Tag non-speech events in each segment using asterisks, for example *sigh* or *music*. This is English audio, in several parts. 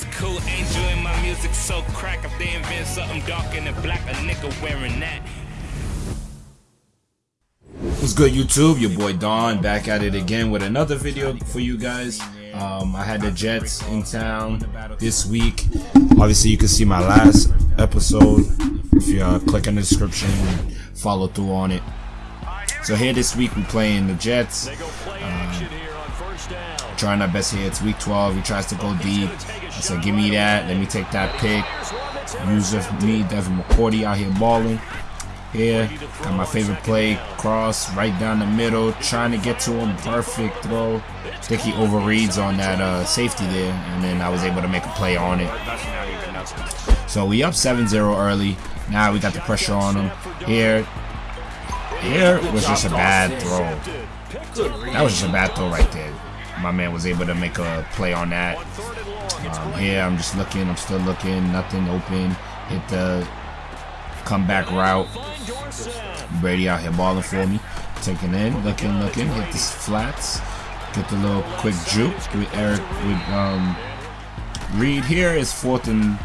It's cool, in my music so crack. If they invent something dark and black, a nigga wearing that. What's good YouTube? Your boy Don back at it again with another video for you guys. Um, I had the Jets in town this week. Obviously you can see my last episode if you uh, click in the description and follow through on it. So here this week we're playing the Jets. Uh, trying our best here. It's week 12. He tries to go deep. I said, give me that. Let me take that pick. User me, Devin McCourty out here balling. Here, got my favorite play, cross right down the middle, trying to get to him, perfect throw. I think he overreads on that uh, safety there, and then I was able to make a play on it. So we up 7-0 early. Now we got the pressure on him. Here, here was just a bad throw. That was just a bad throw right there. My man was able to make a play on that. Um, here, I'm just looking, I'm still looking, nothing open. Hit the comeback route. Brady out here balling for me. Taking in, looking, looking, hit the flats. Get the little quick juke with Eric with um Reed here is fourth and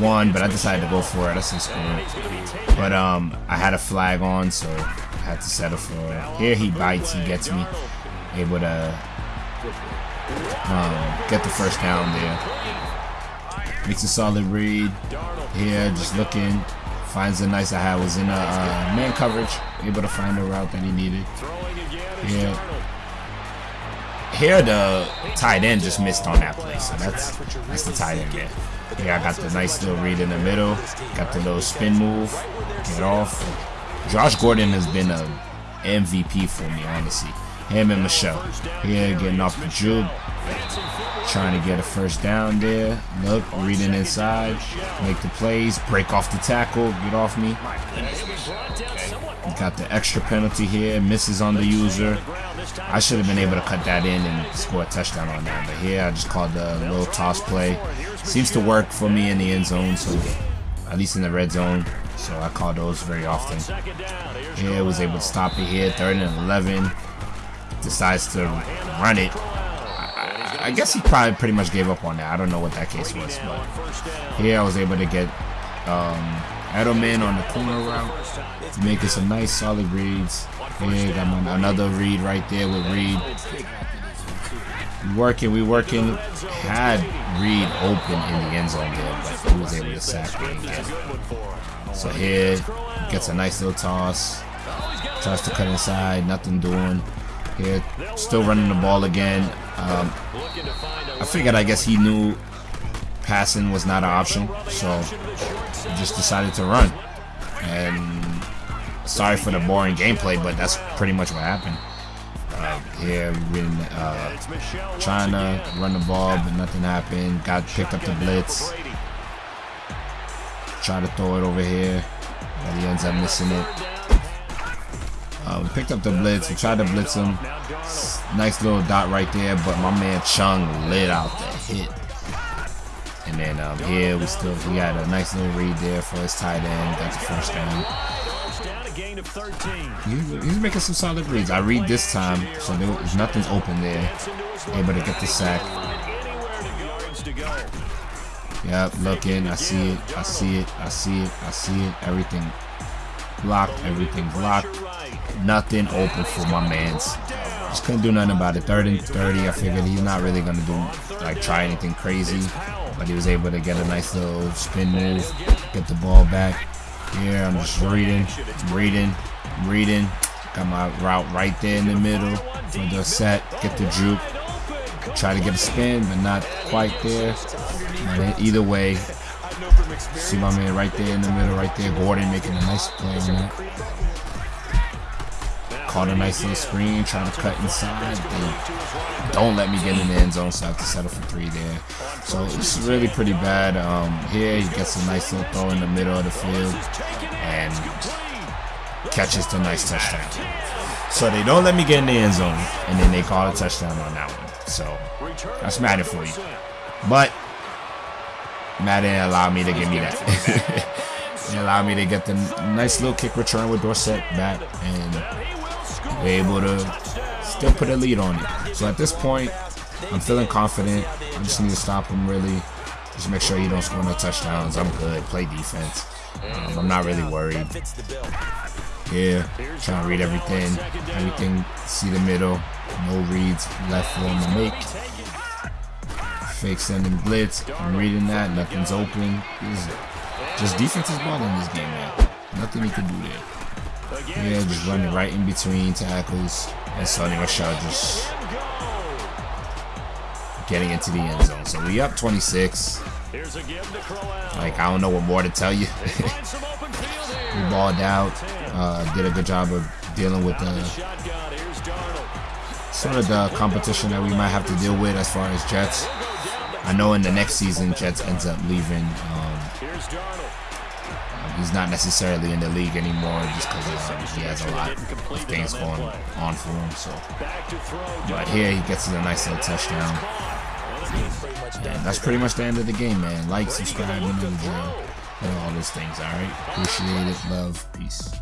one, but I decided to go for it. That's a score. But um I had a flag on, so I had to settle for it. Here he bites, he gets me. Able to um, get the first down there. Makes a solid read. Here, just looking, Finds a nice I was in a uh, man coverage, able to find the route that he needed. Here, here the tight end just missed on that play, so that's that's the tight end there. Yeah, I got the nice little read in the middle, got the little spin move, get off. Josh Gordon has been a MVP for me, honestly. Him and Michel. Here, getting off the juke, Trying to get a first down there. Look, reading inside. Make the plays. Break off the tackle. Get off me. Got the extra penalty here. Misses on the user. I should have been able to cut that in and score a touchdown on that. But here I just called the little toss play. Seems to work for me in the end zone. So at least in the red zone. So I call those very often. Here was able to stop it here. Third and 11. Decides to run it. I guess he probably pretty much gave up on that. I don't know what that case was, but here I was able to get um, Edelman on the corner route, making some nice solid reads. Here got my, another read right there with Reed. We working, we working. Had Reed open in the end zone there, but he was able to sack me again. So here gets a nice little toss. Tries to cut inside, nothing doing. Here, still running the ball again. Um, I figured, I guess he knew passing was not an option, so just decided to run. And sorry for the boring gameplay, but that's pretty much what happened. Uh, here, been uh, trying to run the ball, but nothing happened. Got picked up the blitz. Try to throw it over here, but he ends up missing it. Uh, we picked up the blitz. We tried to blitz him. Nice little dot right there, but my man Chung lit out the hit. And then um, here we still we got a nice little read there for his tight end. Got the first down. he's making some solid reads. I read this time, so there was, nothing's open there. Able to get the sack. Yep, looking. I see it. I see it. I see it. I see it. Everything blocked. Everything blocked nothing open for my man's. Just couldn't do nothing about it. Third and 30, I figured he's not really going to do, like, try anything crazy. But he was able to get a nice little spin move, get the ball back. Here, I'm just reading, reading, reading. Got my route right there in the middle for the set. Get the juke. Try to get a spin, but not quite there. But either way, see my man right there in the middle, right there. Gordon making a nice play on that. Caught a nice little screen, trying to cut inside. They don't let me get in the end zone, so I have to settle for three there. So it's really pretty bad. Um, here he gets a nice little throw in the middle of the field and catches the nice touchdown. So they don't let me get in the end zone, and then they call a touchdown on that one. So that's Madden for you. But Madden allowed me to give me that. *laughs* it allowed me to get the nice little kick return with Dorsett back and we're able to still put a lead on it. So at this point, I'm feeling confident. I just need to stop him really. Just make sure you don't score no touchdowns. I'm good. Play defense. Um, I'm not really worried. Yeah, trying to read everything. Everything, see the middle. No reads left for him to make. Fake sending blitz. I'm reading that. Nothing's open. just defensive ball in this game, man. Nothing he can do there. Yeah, just running right in between tackles. And Sony Michel just getting into the end zone. So we up 26. Like, I don't know what more to tell you. *laughs* we balled out. Uh, did a good job of dealing with the sort of the competition that we might have to deal with as far as Jets. I know in the next season, Jets ends up leaving. Um, he's not necessarily in the league anymore just because um, he has a lot of things going on for him. So, but here he gets a nice little touchdown. And that's pretty much the end of the game, man. Like, subscribe, you know the drill, and all those things. All right, appreciate it, love, peace.